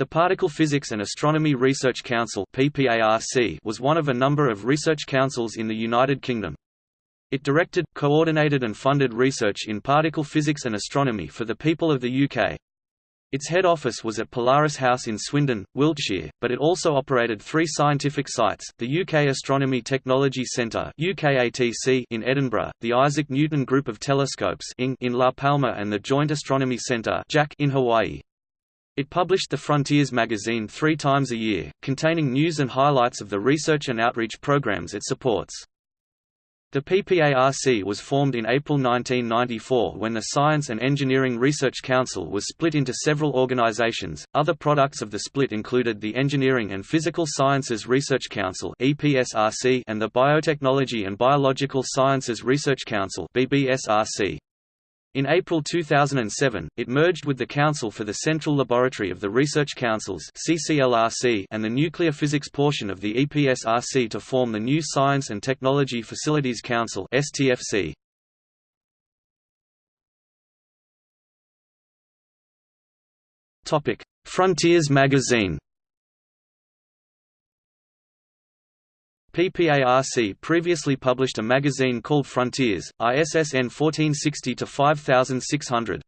The Particle Physics and Astronomy Research Council was one of a number of research councils in the United Kingdom. It directed, coordinated and funded research in particle physics and astronomy for the people of the UK. Its head office was at Polaris House in Swindon, Wiltshire, but it also operated three scientific sites, the UK Astronomy Technology Centre in Edinburgh, the Isaac Newton Group of Telescopes in La Palma and the Joint Astronomy Centre in Hawaii. It published the Frontiers magazine three times a year, containing news and highlights of the research and outreach programs it supports. The PPARC was formed in April 1994 when the Science and Engineering Research Council was split into several organizations. Other products of the split included the Engineering and Physical Sciences Research Council (EPSRC) and the Biotechnology and Biological Sciences Research Council (BBSRC). In April 2007, it merged with the Council for the Central Laboratory of the Research Councils and the Nuclear Physics portion of the EPSRC to form the new Science and Technology Facilities Council STFC. Frontiers magazine PPARC previously published a magazine called Frontiers, ISSN 1460-5600.